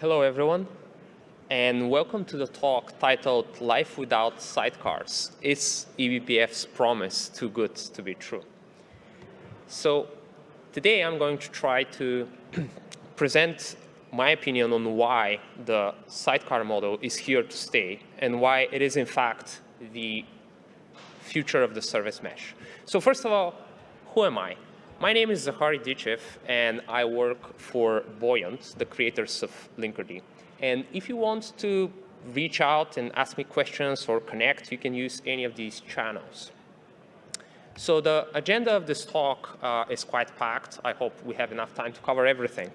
Hello, everyone, and welcome to the talk titled Life Without Sidecars. Is eBPF's promise too good to be true? So today I'm going to try to present my opinion on why the sidecar model is here to stay and why it is in fact the future of the service mesh. So first of all, who am I? My name is Zahari Dichev, and I work for Buoyant, the creators of Linkerd. And if you want to reach out and ask me questions or connect, you can use any of these channels. So the agenda of this talk uh, is quite packed. I hope we have enough time to cover everything.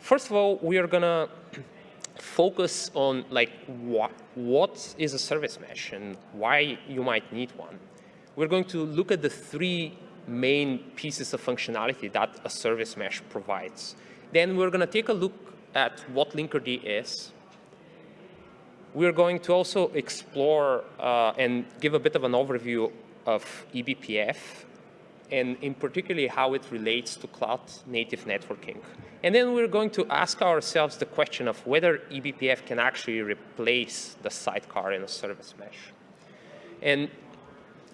First of all, we are going to focus on like what, what is a service mesh and why you might need one. We're going to look at the three main pieces of functionality that a service mesh provides. Then we're going to take a look at what Linkerd is. We're going to also explore uh, and give a bit of an overview of eBPF, and in particularly how it relates to cloud native networking. And then we're going to ask ourselves the question of whether eBPF can actually replace the sidecar in a service mesh. And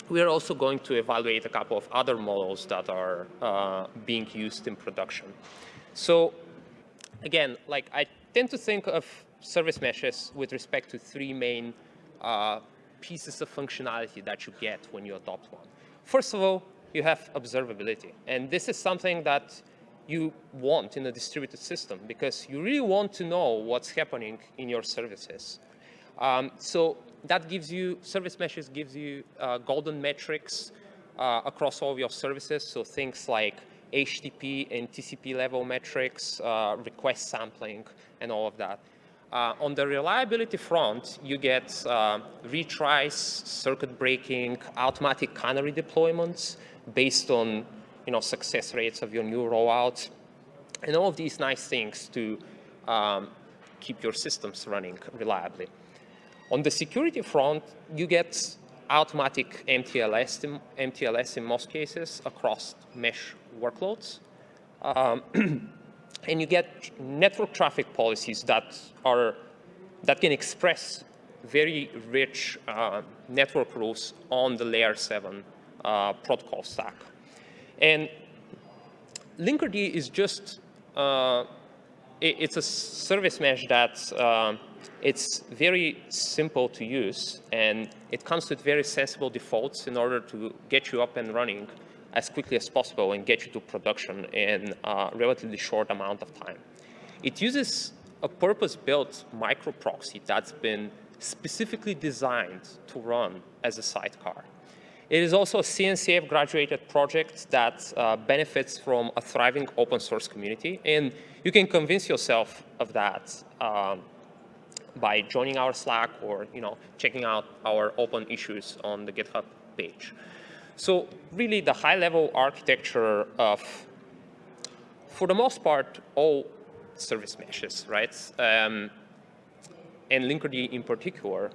we are also going to evaluate a couple of other models that are uh, being used in production. So again, like I tend to think of service meshes with respect to three main uh, pieces of functionality that you get when you adopt one. First of all, you have observability. And this is something that you want in a distributed system because you really want to know what's happening in your services. Um, so that gives you, service meshes gives you uh, golden metrics uh, across all of your services. So things like HTTP and TCP level metrics, uh, request sampling, and all of that. Uh, on the reliability front, you get uh, retries, circuit breaking, automatic canary deployments based on you know, success rates of your new rollout, and all of these nice things to um, keep your systems running reliably. On the security front, you get automatic MTLS in, MTLS in most cases across mesh workloads. Um, and you get network traffic policies that are that can express very rich uh, network rules on the layer 7 uh, protocol stack. And Linkerd is just, uh, it, it's a service mesh that uh, it's very simple to use and it comes with very sensible defaults in order to get you up and running as quickly as possible and get you to production in a relatively short amount of time. It uses a purpose-built micro proxy that's been specifically designed to run as a sidecar. It is also a CNCF graduated project that uh, benefits from a thriving open source community. And you can convince yourself of that um, by joining our Slack or you know, checking out our open issues on the GitHub page. So really the high level architecture of, for the most part, all service meshes, right? Um, and Linkerd in particular,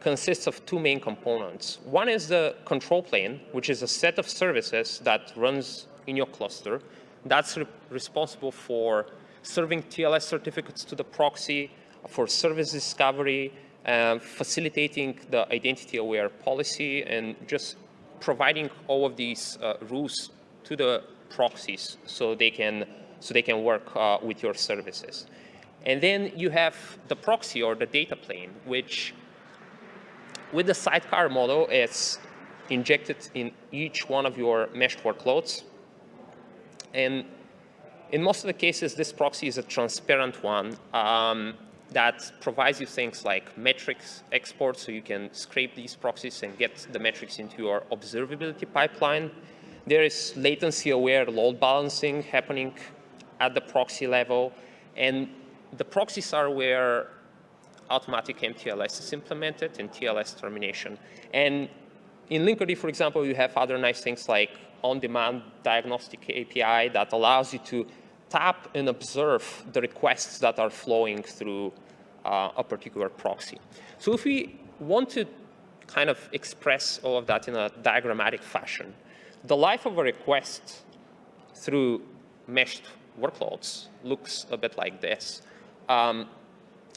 consists of two main components. One is the control plane, which is a set of services that runs in your cluster. That's re responsible for serving TLS certificates to the proxy, for service discovery, uh, facilitating the identity-aware policy, and just providing all of these uh, rules to the proxies so they can so they can work uh, with your services. And then you have the proxy or the data plane, which with the sidecar model, it's injected in each one of your mesh workloads. And in most of the cases, this proxy is a transparent one um, that provides you things like metrics export, so you can scrape these proxies and get the metrics into your observability pipeline. There is latency-aware load balancing happening at the proxy level. And the proxies are where automatic MTLS is implemented and TLS termination. And in Linkerd, for example, you have other nice things like on-demand diagnostic API that allows you to tap and observe the requests that are flowing through uh, a particular proxy. So if we want to kind of express all of that in a diagrammatic fashion, the life of a request through meshed workloads looks a bit like this. um,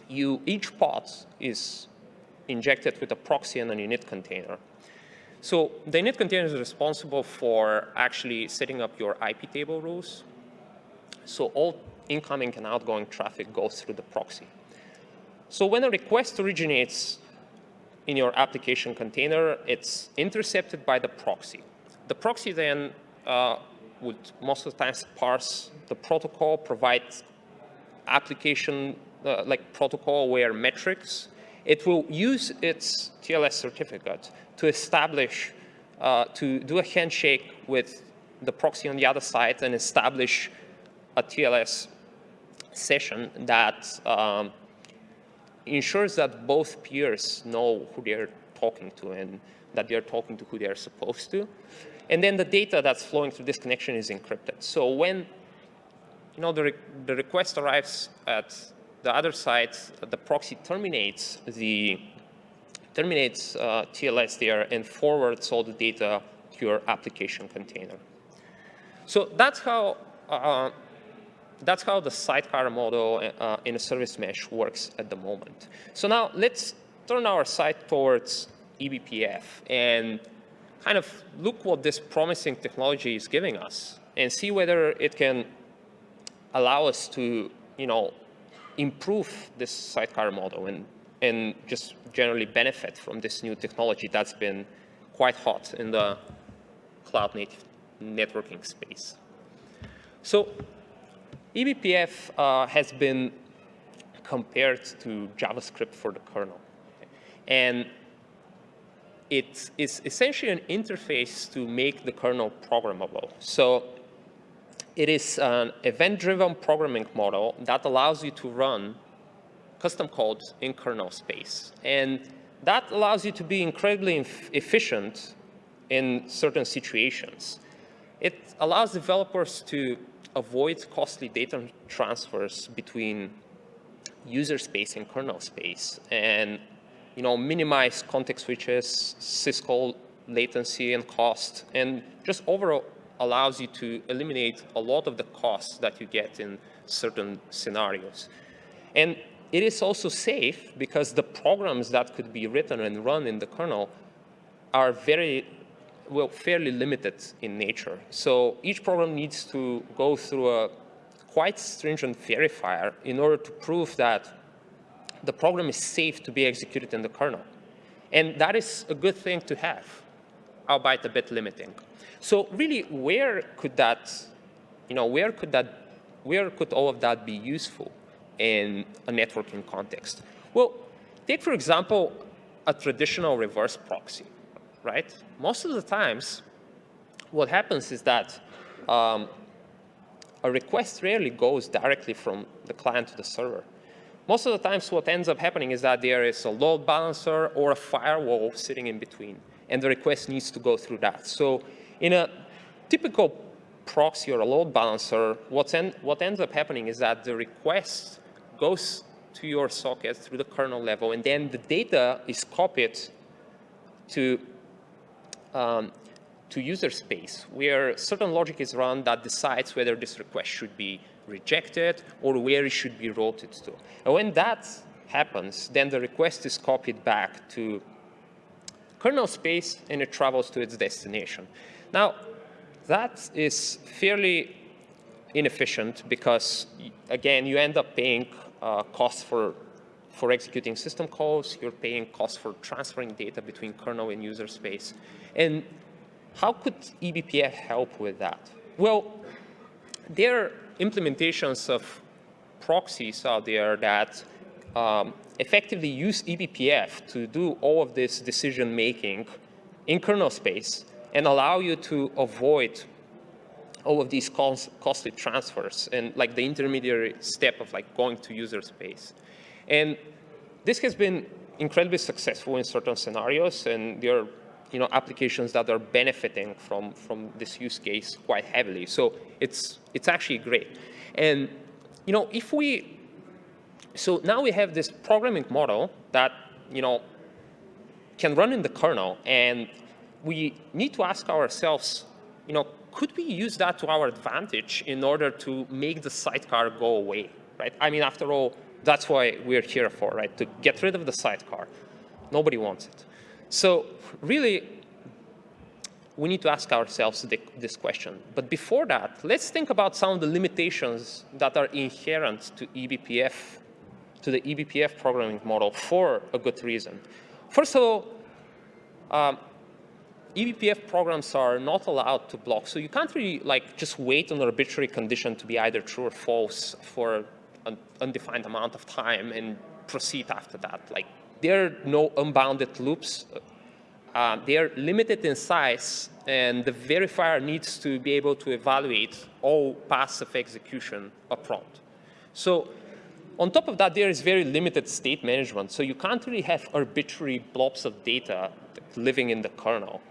you, each pod is injected with a proxy and an init container. So the init container is responsible for actually setting up your IP table rules. So all incoming and outgoing traffic goes through the proxy. So when a request originates in your application container, it's intercepted by the proxy. The proxy then uh, would most of the times parse the protocol, provide application uh, like protocol aware metrics. It will use its TLS certificate to establish, uh, to do a handshake with the proxy on the other side and establish a TLS session that um, ensures that both peers know who they're talking to and that they're talking to who they're supposed to. And then the data that's flowing through this connection is encrypted. So when you know, the, re the request arrives at the other side, the proxy terminates the terminates uh, TLS there and forwards all the data to your application container. So that's how uh, that's how the sidecar model uh, in a service mesh works at the moment. So now let's turn our sight towards eBPF and kind of look what this promising technology is giving us and see whether it can allow us to, you know, improve this sidecar model and, and just generally benefit from this new technology that's been quite hot in the cloud native networking space. So eBPF uh, has been compared to JavaScript for the kernel. And it is essentially an interface to make the kernel programmable. So it is an event-driven programming model that allows you to run custom code in kernel space. And that allows you to be incredibly efficient in certain situations. It allows developers to avoid costly data transfers between user space and kernel space and you know, minimize context switches, syscall latency and cost, and just overall allows you to eliminate a lot of the costs that you get in certain scenarios. And it is also safe because the programs that could be written and run in the kernel are very well, fairly limited in nature. So each program needs to go through a quite stringent verifier in order to prove that the program is safe to be executed in the kernel. And that is a good thing to have, albeit a bit limiting. So really, where could that, you know, where could that, where could all of that be useful in a networking context? Well, take, for example, a traditional reverse proxy right? Most of the times, what happens is that um, a request rarely goes directly from the client to the server. Most of the times, what ends up happening is that there is a load balancer or a firewall sitting in between, and the request needs to go through that. So in a typical proxy or a load balancer, en what ends up happening is that the request goes to your socket through the kernel level, and then the data is copied to um, to user space, where certain logic is run that decides whether this request should be rejected or where it should be routed to. And when that happens, then the request is copied back to kernel space and it travels to its destination. Now, that is fairly inefficient because, again, you end up paying uh, costs for, for executing system calls, you're paying costs for transferring data between kernel and user space. And how could eBPF help with that? Well, there are implementations of proxies out there that um, effectively use eBPF to do all of this decision making in kernel space and allow you to avoid all of these costly transfers and like the intermediary step of like going to user space. And this has been incredibly successful in certain scenarios and there are you know, applications that are benefiting from, from this use case quite heavily. So it's, it's actually great. And, you know, if we, so now we have this programming model that, you know, can run in the kernel and we need to ask ourselves, you know, could we use that to our advantage in order to make the sidecar go away, right? I mean, after all, That's why we're here for, right? To get rid of the sidecar. Nobody wants it. So really, we need to ask ourselves this question. But before that, let's think about some of the limitations that are inherent to eBPF, to the eBPF programming model for a good reason. First of all, um, eBPF programs are not allowed to block. So you can't really like just wait on an arbitrary condition to be either true or false for undefined amount of time and proceed after that. Like there are no unbounded loops. Uh, they are limited in size, and the verifier needs to be able to evaluate all paths of execution upfront. So on top of that, there is very limited state management. So you can't really have arbitrary blobs of data living in the kernel.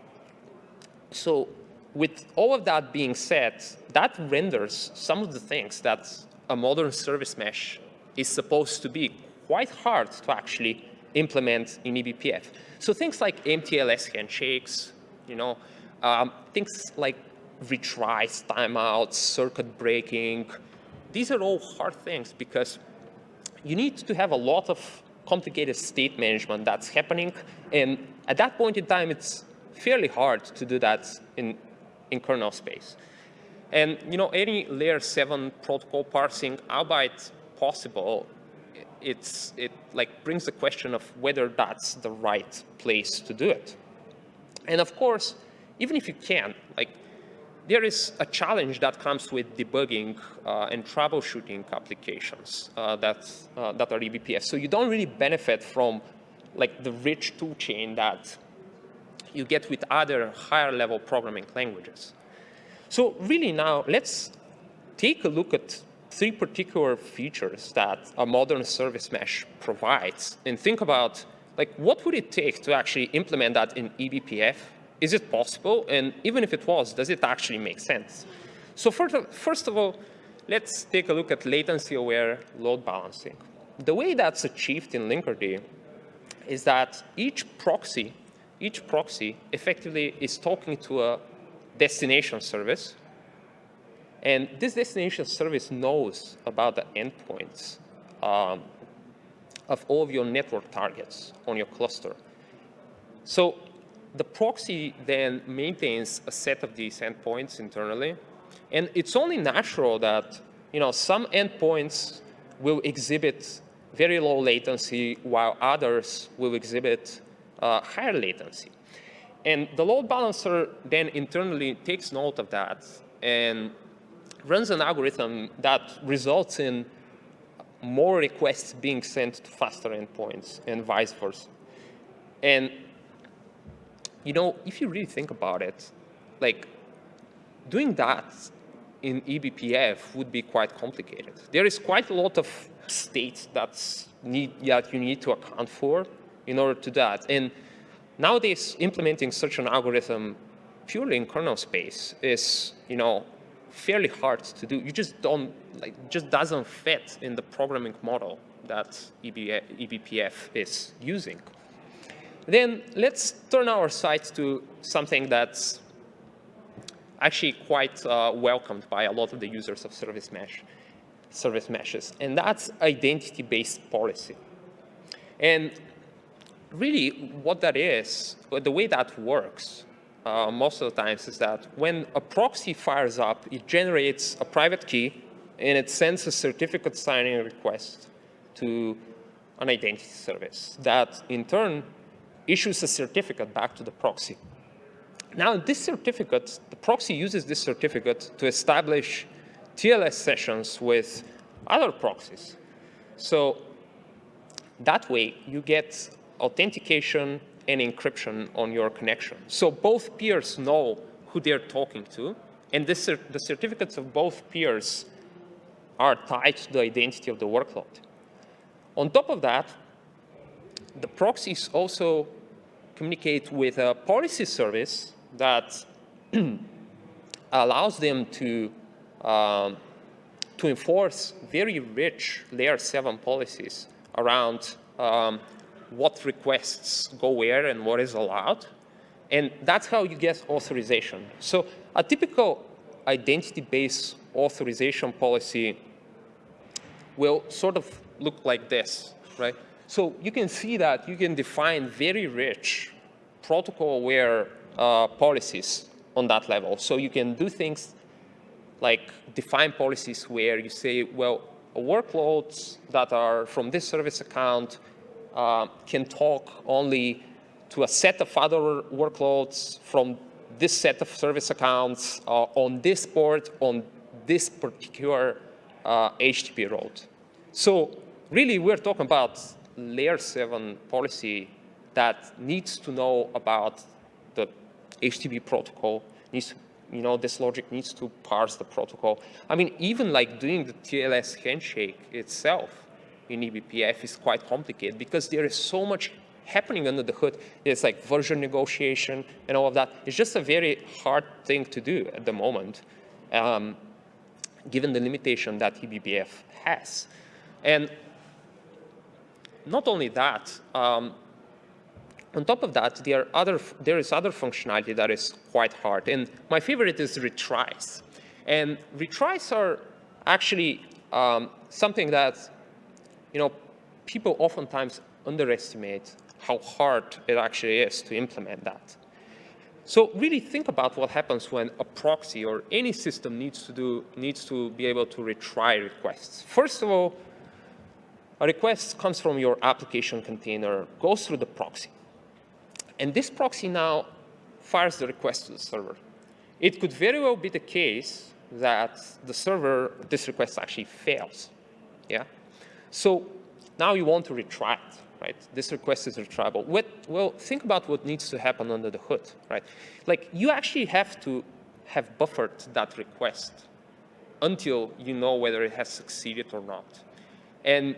So with all of that being said, that renders some of the things that a modern service mesh is supposed to be quite hard to actually implement in eBPF. So things like MTLS handshakes, you know, um, things like retries, timeouts, circuit breaking, these are all hard things because you need to have a lot of complicated state management that's happening. And at that point in time, it's fairly hard to do that in, in kernel space. And you know, any layer 7 protocol parsing, albeit possible, it's, it like brings the question of whether that's the right place to do it. And of course, even if you can, like there is a challenge that comes with debugging uh, and troubleshooting applications uh, that, uh, that are eBPF. So you don't really benefit from like the rich toolchain that you get with other higher level programming languages. So really now, let's take a look at three particular features that a modern service mesh provides and think about like what would it take to actually implement that in eBPF is it possible? And even if it was, does it actually make sense? So first of, all, let's take a look at latency-aware load balancing. The way that's achieved in Linkerd is that each proxy, each proxy effectively is talking to a destination service. And this destination service knows about the endpoints um, of all of your network targets on your cluster. So the proxy then maintains a set of these endpoints internally. And it's only natural that you know, some endpoints will exhibit very low latency while others will exhibit uh, higher latency. And the load balancer then internally takes note of that and runs an algorithm that results in more requests being sent to faster endpoints and vice versa. And you know, if you really think about it, like doing that in eBPF would be quite complicated. There is quite a lot of states that's need, that you need to account for in order to that. And nowadays, implementing such an algorithm purely in kernel space is, you know, fairly hard to do. You just don't, like, just doesn't fit in the programming model that eBPF is using. Then let's turn our sights to something that's actually quite uh, welcomed by a lot of the users of service mesh, service meshes, and that's identity-based policy. And really what that is, the way that works uh, most of the times is that when a proxy fires up, it generates a private key and it sends a certificate signing request to an identity service that in turn issues a certificate back to the proxy. Now, this certificate, the proxy uses this certificate to establish TLS sessions with other proxies. So that way, you get authentication and encryption on your connection. So both peers know who they're talking to, and this, the certificates of both peers are tied to the identity of the workload. On top of that, the proxies also communicate with a policy service that allows them to, um, to enforce very rich layer 7 policies around um, what requests go where and what is allowed. And that's how you get authorization. So a typical identity-based authorization policy will sort of look like this, right? So you can see that you can define very rich protocol-aware uh, policies on that level. So you can do things like define policies where you say, well, workloads that are from this service account uh, can talk only to a set of other workloads from this set of service accounts uh, on this port on this particular uh, HTTP route. So really, we're talking about layer 7 policy that needs to know about the HTTP protocol, needs to, you know, this logic needs to parse the protocol. I mean, even like doing the TLS handshake itself in eBPF is quite complicated because there is so much happening under the hood. It's like version negotiation and all of that. It's just a very hard thing to do at the moment, um, given the limitation that eBPF has. And not only that, um, on top of that, there, are other, there is other functionality that is quite hard. And my favorite is retries. And retries are actually um, something that you know, people oftentimes underestimate how hard it actually is to implement that. So really think about what happens when a proxy or any system needs to do needs to be able to retry requests. First of all, a request comes from your application container, goes through the proxy. And this proxy now fires the request to the server. It could very well be the case that the server, this request actually fails. Yeah. So now you want to retry it, right? This request is retriable. What, well, think about what needs to happen under the hood, right? Like you actually have to have buffered that request until you know whether it has succeeded or not. And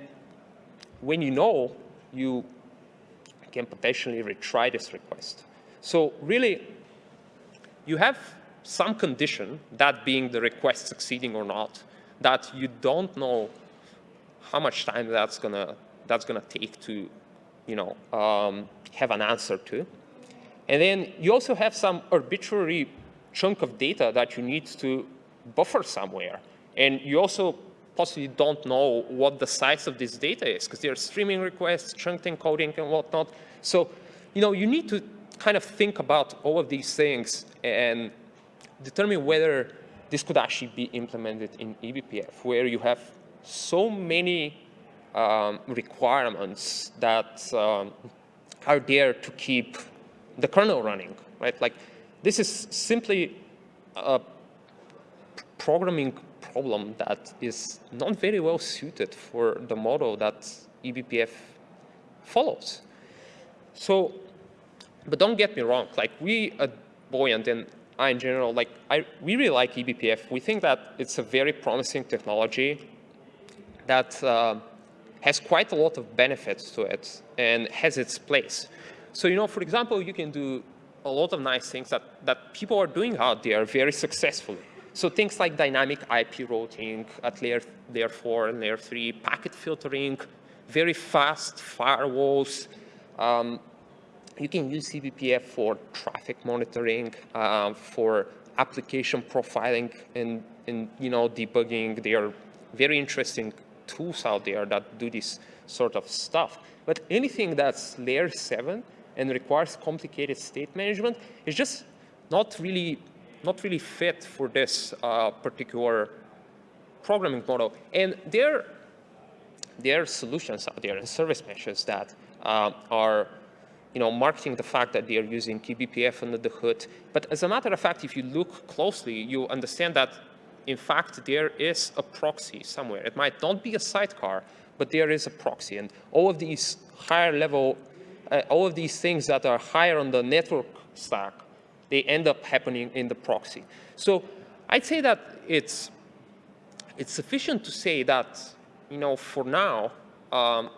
when you know, you can potentially retry this request. So really, you have some condition, that being the request succeeding or not, that you don't know how much time that's gonna that's gonna take to, you know, um, have an answer to. And then you also have some arbitrary chunk of data that you need to buffer somewhere. And you also possibly don't know what the size of this data is because there are streaming requests, chunked encoding and whatnot. So, you know, you need to kind of think about all of these things and determine whether this could actually be implemented in eBPF, where you have so many um, requirements that um, are there to keep the kernel running, right? Like this is simply a programming problem that is not very well suited for the model that eBPF follows. So, but don't get me wrong, like we at Buoyant and I in general, like I, we really like eBPF. We think that it's a very promising technology that uh, has quite a lot of benefits to it and has its place. So, you know, for example, you can do a lot of nice things that, that people are doing out there very successfully. So things like dynamic IP routing at layer, layer 4 and layer 3, packet filtering, very fast firewalls. Um, you can use eBPF for traffic monitoring, uh, for application profiling and, and you know, debugging. They are very interesting tools out there that do this sort of stuff. But anything that's layer 7 and requires complicated state management is just not really, not really fit for this uh, particular programming model. And there, there are solutions out there and service meshes that uh, are you know, marketing the fact that they are using eBPF under the hood. But as a matter of fact, if you look closely, you understand that in fact, there is a proxy somewhere. It might not be a sidecar, but there is a proxy. And all of these higher level, uh, all of these things that are higher on the network stack, they end up happening in the proxy. So I'd say that it's, it's sufficient to say that, you know, for now, um,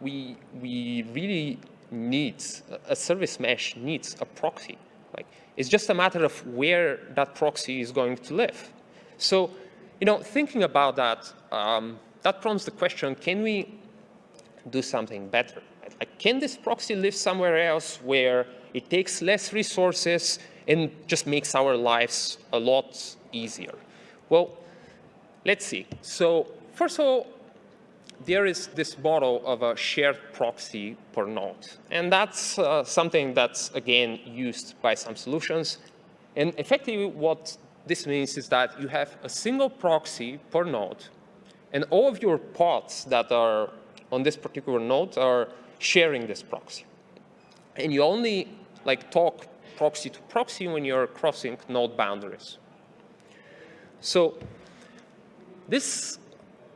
we, we really need, a service mesh needs a proxy. Like, it's just a matter of where that proxy is going to live. So, you know, thinking about that, um, that prompts the question, can we do something better? Like, can this proxy live somewhere else where it takes less resources and just makes our lives a lot easier? Well, let's see. So first of all, there is this model of a shared proxy per node. And that's uh, something that's, again, used by some solutions. And effectively, what this means is that you have a single proxy per node, and all of your pods that are on this particular node are sharing this proxy. And you only like talk proxy to proxy when you're crossing node boundaries. So this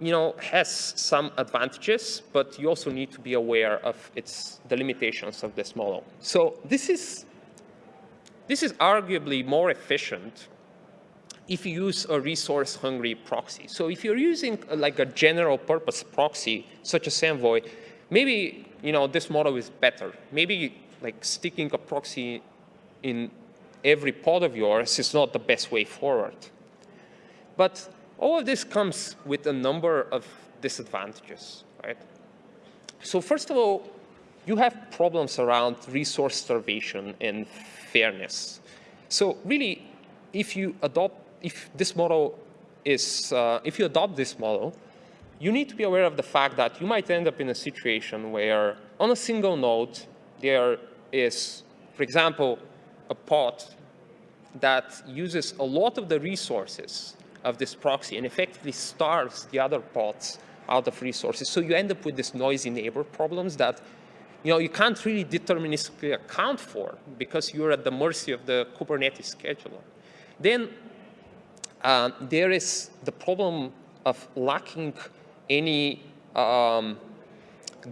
you know, has some advantages, but you also need to be aware of its, the limitations of this model. So this is, this is arguably more efficient if you use a resource-hungry proxy. So if you're using uh, like a general purpose proxy, such as Envoy, maybe you know, this model is better. Maybe like sticking a proxy in every pod of yours is not the best way forward. But all of this comes with a number of disadvantages, right? So first of all, you have problems around resource starvation and fairness. So really, if you adopt, if this model is, uh, if you adopt this model, you need to be aware of the fact that you might end up in a situation where on a single node, there is, for example, a pod that uses a lot of the resources of this proxy and effectively starves the other pods out of resources. So you end up with this noisy neighbor problems that you know, you can't really deterministically account for because you're at the mercy of the Kubernetes scheduler. Then uh, there is the problem of lacking any um,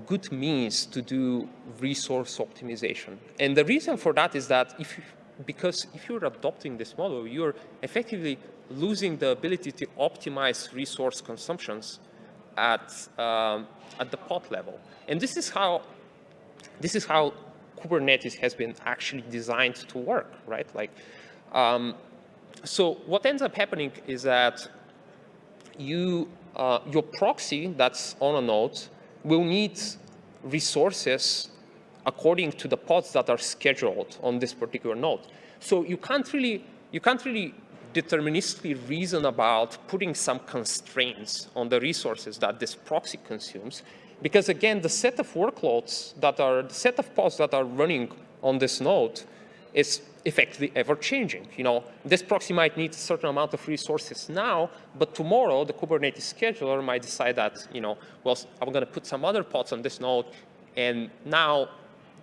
good means to do resource optimization. And the reason for that is that if you, because if you're adopting this model, you're effectively losing the ability to optimize resource consumptions at, um, at the pod level. And this is how this is how Kubernetes has been actually designed to work, right? Like, um, so what ends up happening is that you uh, your proxy that's on a node will need resources according to the pods that are scheduled on this particular node. So you can't really you can't really deterministically reason about putting some constraints on the resources that this proxy consumes. Because again, the set of workloads that are, the set of pods that are running on this node is effectively ever changing. You know, this proxy might need a certain amount of resources now, but tomorrow the Kubernetes scheduler might decide that, you know, well, I'm going to put some other pods on this node, and now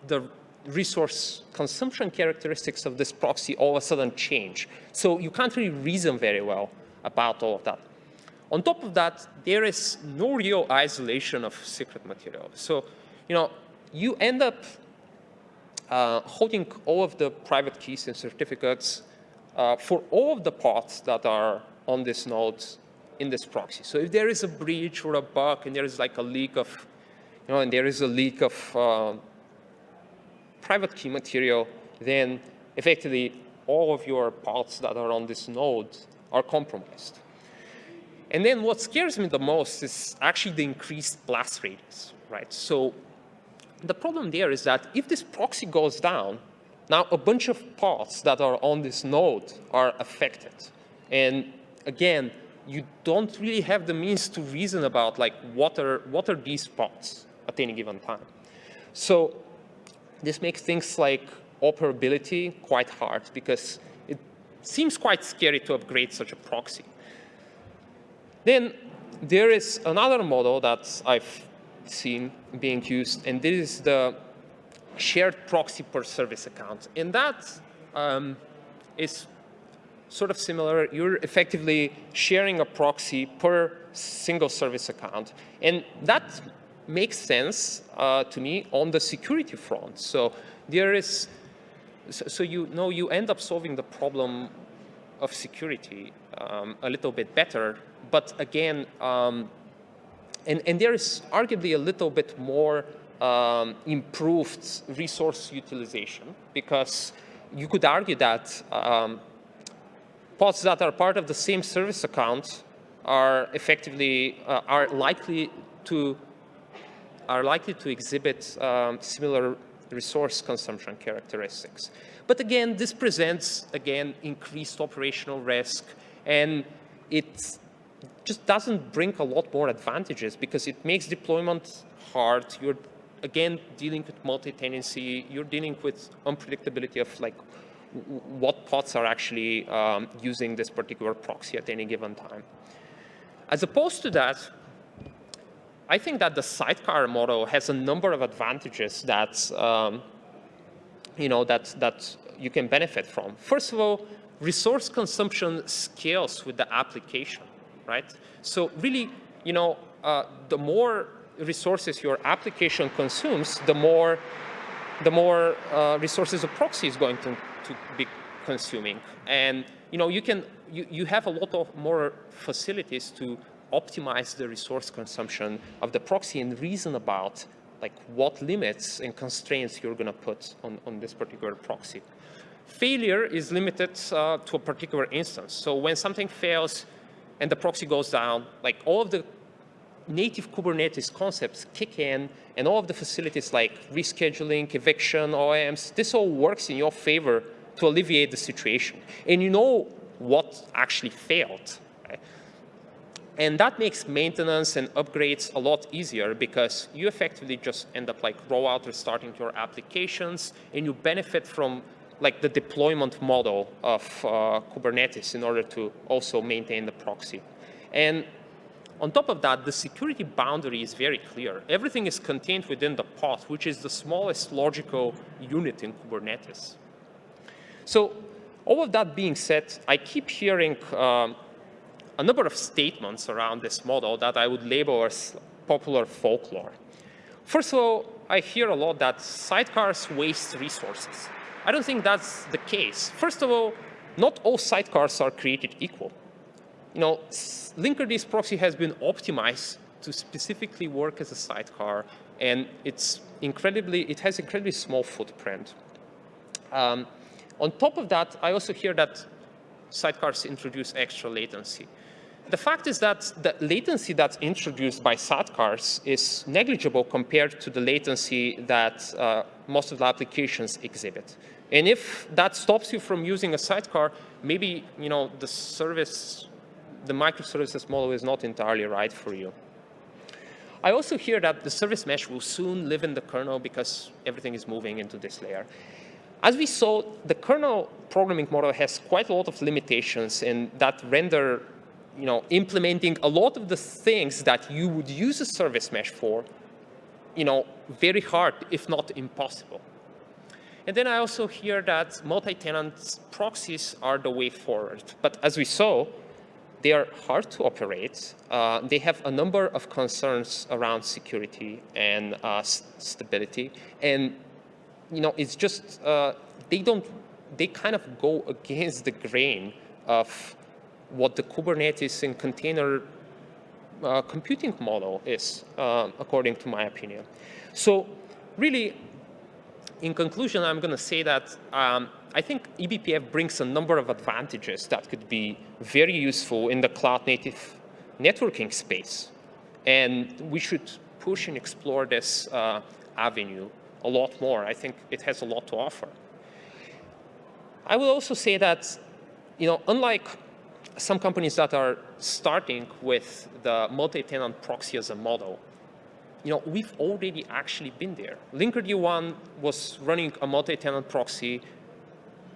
the resource consumption characteristics of this proxy all of a sudden change. So you can't really reason very well about all of that. On top of that, there is no real isolation of secret material. So, you know, you end up uh, holding all of the private keys and certificates uh, for all of the pods that are on this node in this proxy. So if there is a breach or a bug and there is like a leak of, you know, and there is a leak of uh, private key material, then effectively all of your pods that are on this node are compromised. And then what scares me the most is actually the increased blast radius, right? So the problem there is that if this proxy goes down, now a bunch of pods that are on this node are affected. And again, you don't really have the means to reason about like what are, what are these pods at any given time. So this makes things like operability quite hard because it seems quite scary to upgrade such a proxy. Then there is another model that I've seen being used, and this is the shared proxy per service account. And that um, is sort of similar. You're effectively sharing a proxy per single service account. And that makes sense uh, to me on the security front. So there is, so, you know, you end up solving the problem of security um, a little bit better. But again, um, and, and there is arguably a little bit more um, improved resource utilization because you could argue that um, pods that are part of the same service account are effectively uh, are likely to are likely to exhibit um, similar resource consumption characteristics. But again, this presents, again, increased operational risk, and it just doesn't bring a lot more advantages because it makes deployment hard. You're again dealing with multi-tenancy. You're dealing with unpredictability of like what pods are actually um, using this particular proxy at any given time. As opposed to that, I think that the sidecar model has a number of advantages that, um, you know, that, that you can benefit from. First of all, resource consumption scales with the application, right? So really, you know, uh, the more resources your application consumes, the more, the more uh, resources a proxy is going to, to be consuming. And, you know, you can, you, you have a lot of more facilities to optimize the resource consumption of the proxy and reason about like what limits and constraints you're going to put on, on this particular proxy. Failure is limited uh, to a particular instance. So when something fails and the proxy goes down, like all of the native Kubernetes concepts kick in and all of the facilities like rescheduling, eviction, OOMs, this all works in your favor to alleviate the situation. And you know what actually failed. And that makes maintenance and upgrades a lot easier because you effectively just end up like rollout restarting your applications and you benefit from like the deployment model of uh, Kubernetes in order to also maintain the proxy. And on top of that, the security boundary is very clear. Everything is contained within the pod, which is the smallest logical unit in Kubernetes. So all of that being said, I keep hearing um, a number of statements around this model that I would label as popular folklore. First of all, I hear a lot that sidecars waste resources. I don't think that's the case. First of all, not all sidecars are created equal. You know, Linkerd proxy has been optimized to specifically work as a sidecar, and it's incredibly, it has incredibly small footprint. Um, on top of that, I also hear that sidecars introduce extra latency the fact is that the latency that's introduced by sidecars is negligible compared to the latency that uh, most of the applications exhibit. And if that stops you from using a sidecar, maybe you know the service, the microservices model is not entirely right for you. I also hear that the service mesh will soon live in the kernel because everything is moving into this layer. As we saw, the kernel programming model has quite a lot of limitations and that render you know, implementing a lot of the things that you would use a service mesh for, you know, very hard, if not impossible. And then I also hear that multi-tenant proxies are the way forward. But as we saw, they are hard to operate. Uh, they have a number of concerns around security and uh, stability. And, you know, it's just, uh, they don't, they kind of go against the grain of what the Kubernetes and container uh, computing model is, uh, according to my opinion. So really, in conclusion, I'm going to say that um, I think eBPF brings a number of advantages that could be very useful in the cloud native networking space. And we should push and explore this uh, avenue a lot more. I think it has a lot to offer. I will also say that, you know, unlike some companies that are starting with the multi-tenant proxy as a model, you know, we've already actually been there. Linkerd One was running a multi-tenant proxy,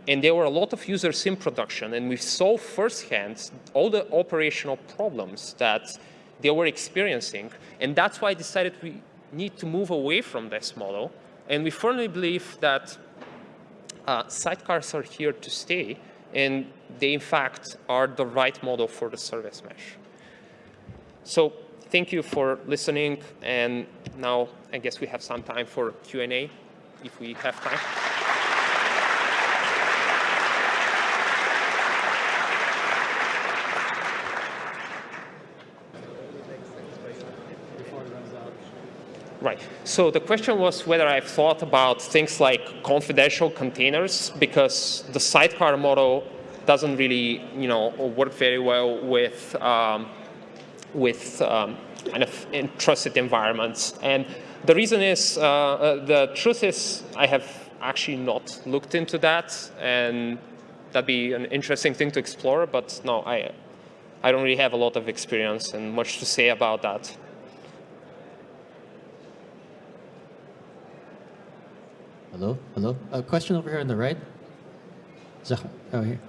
and there were a lot of users in production, and we saw firsthand all the operational problems that they were experiencing, and that's why I decided we need to move away from this model, and we firmly believe that uh, sidecars are here to stay, and they in fact are the right model for the service mesh. So thank you for listening, and now I guess we have some time for Q&A if we have time. Right. So the question was whether I've thought about things like confidential containers because the sidecar model doesn't really, you know, work very well with um, with um, kind of trusted environments. And the reason is, uh, uh, the truth is, I have actually not looked into that, and that'd be an interesting thing to explore. But no, I I don't really have a lot of experience and much to say about that. Hello, hello. A question over here on the right. Oh, here.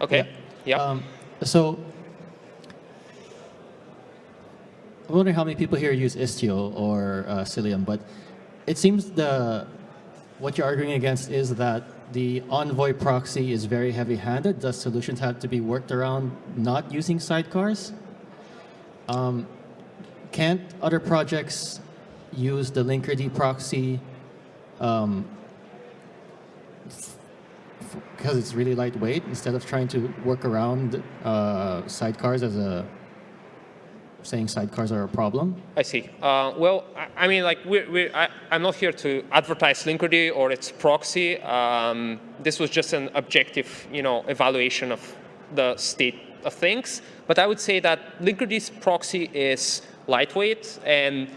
Okay. Yeah. Um, so, I'm wondering how many people here use Istio or uh, Cilium, but it seems the what you're arguing against is that the Envoy proxy is very heavy-handed. Does solutions have to be worked around not using sidecars? Um, can't other projects use the Linkerd proxy um, because it's really lightweight instead of trying to work around uh, sidecars as a saying sidecars are a problem? I see. Uh, well, I, mean, like, we're, we're, I, am not here to advertise Linkerd or its proxy. Um, this was just an objective, you know, evaluation of the state of things. But I would say that Linkerd's proxy is lightweight and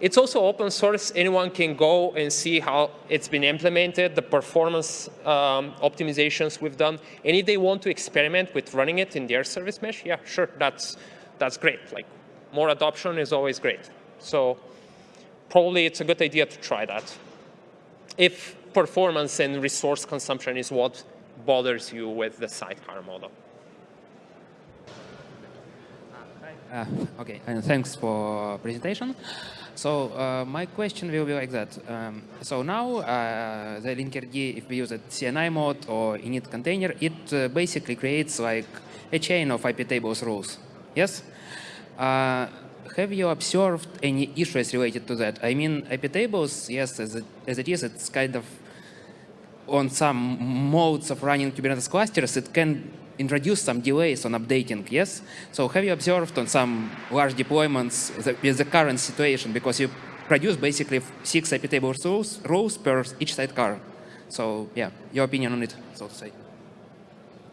it's also open source. Anyone can go and see how it's been implemented, the performance um, optimizations we've done. And if they want to experiment with running it in their service mesh, yeah, sure, that's, that's great. Like more adoption is always great. So probably it's a good idea to try that. If performance and resource consumption is what bothers you with the sidecar model. Uh, okay, and thanks for presentation. So uh, my question will be like that. Um, so now uh, the Linkerd, if we use a CNI mode or init container, it uh, basically creates like a chain of IP tables rules. Yes? Uh, have you observed any issues related to that? I mean, IP tables, yes, as it, as it is, it's kind of on some modes of running Kubernetes clusters, it can introduce some delays on updating, yes? So have you observed on some large deployments the, with the current situation because you produce basically six IP table rows, rules per each sidecar. So yeah, your opinion on it, so to say.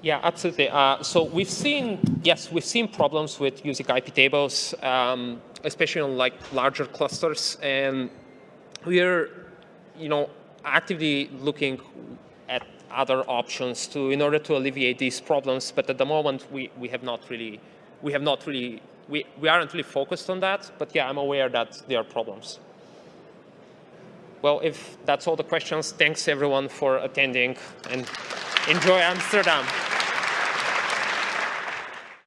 Yeah, absolutely. Uh, so we've seen, yes, we've seen problems with using IP tables, um, especially on like larger clusters. And we're, you know, actively looking other options to in order to alleviate these problems. But at the moment, we, we have not really, we have not really, we, we aren't really focused on that. But yeah, I'm aware that there are problems. Well, if that's all the questions, thanks everyone for attending and enjoy Amsterdam.